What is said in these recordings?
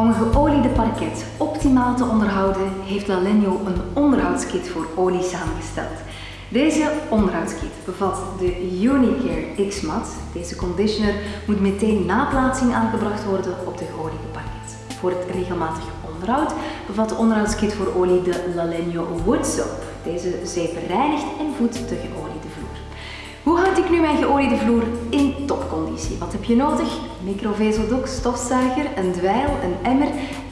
Om een geoliede parket optimaal te onderhouden, heeft Lalenio een onderhoudskit voor olie samengesteld. Deze onderhoudskit bevat de Unicare X-Mat. Deze conditioner moet meteen na plaatsing aangebracht worden op de geoliede parket. Voor het regelmatig onderhoud bevat de onderhoudskit voor olie de Lalenio Wood Soap. Deze zeep reinigt en voedt de geoliede vloer. Hoe houd ik nu mijn geoliede vloer in Wat heb je nodig? Microvezeldoek, stofzuiger, een dweil, een emmer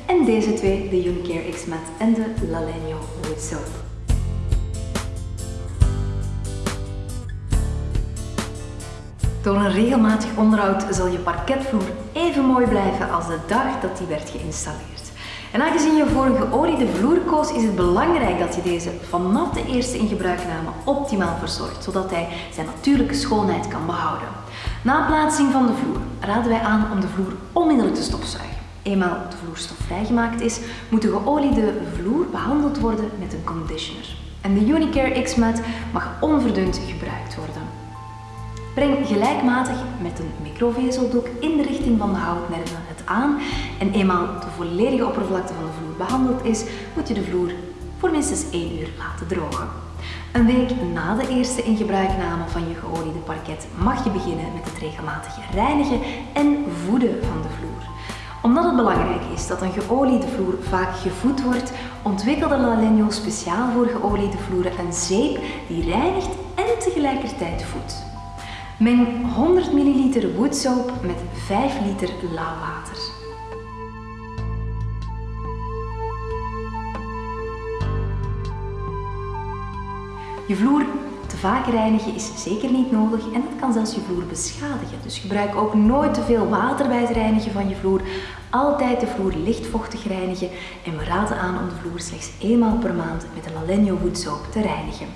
en deze twee, de Unicare X-Mat en de Lalenio Wood Soap. Door een regelmatig onderhoud zal je parketvloer even mooi blijven als de dag dat die werd geïnstalleerd. En aangezien je voor een geoliede vloer koos, is het belangrijk dat je deze vanaf de eerste ingebruikname optimaal verzorgt, zodat hij zijn natuurlijke schoonheid kan behouden. Na plaatsing van de vloer raden wij aan om de vloer onmiddellijk te stofzuigen. Eenmaal de vloerstof vrijgemaakt is, moet de geoliede vloer behandeld worden met een conditioner. En de Unicare X-Mat mag onverdund gebruikt worden. Breng gelijkmatig met een microvezeldoek in de richting van de houtnerven het aan en eenmaal de volledige oppervlakte van de vloer behandeld is, moet je de vloer voor minstens 1 uur laten drogen. Een week na de eerste ingebruikname van je geoliede parket mag je beginnen met het regelmatig reinigen en voeden van de vloer. Omdat het belangrijk is dat een geoliede vloer vaak gevoed wordt, ontwikkelde Lalenio speciaal voor geoliede vloeren een zeep die reinigt en tegelijkertijd voedt. Meng 100 ml woodsoap met 5 liter lauw water. Je vloer te vaak reinigen is zeker niet nodig en dat kan zelfs je vloer beschadigen. Dus gebruik ook nooit te veel water bij het reinigen van je vloer. Altijd de vloer licht vochtig reinigen en we raden aan om de vloer slechts eenmaal per maand met de Lalenio Woodsoap te reinigen.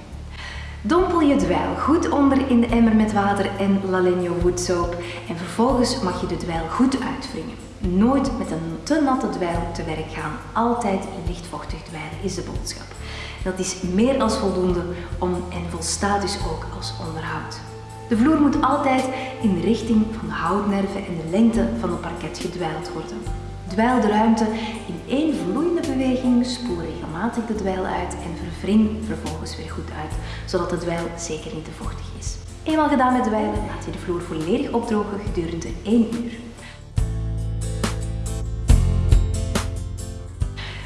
Dompel je dweil goed onder in de emmer met water en Lalenio woodsoap en vervolgens mag je de dweil goed uitwringen. Nooit met een te natte dweil te werk gaan, altijd lichtvochtig dweilen is de boodschap. Dat is meer als voldoende om en volstaat dus ook als onderhoud. De vloer moet altijd in de richting van de houtnerven en de lengte van het parket gedwijld worden. Dweil de ruimte in één vloeiende beweging, spoel regelmatig de dweil uit en verwring vervolgens weer goed uit, zodat de dweil zeker niet te vochtig is. Eenmaal gedaan met dweilen, laat je de vloer volledig opdrogen gedurende 1 uur.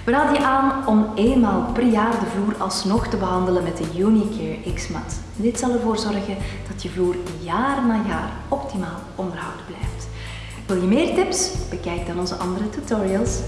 We raden je aan om eenmaal per jaar de vloer alsnog te behandelen met de Unicare X-Mat. Dit zal ervoor zorgen dat je vloer jaar na jaar optimaal onderhouden blijft. Wil je meer tips? Bekijk dan onze andere tutorials.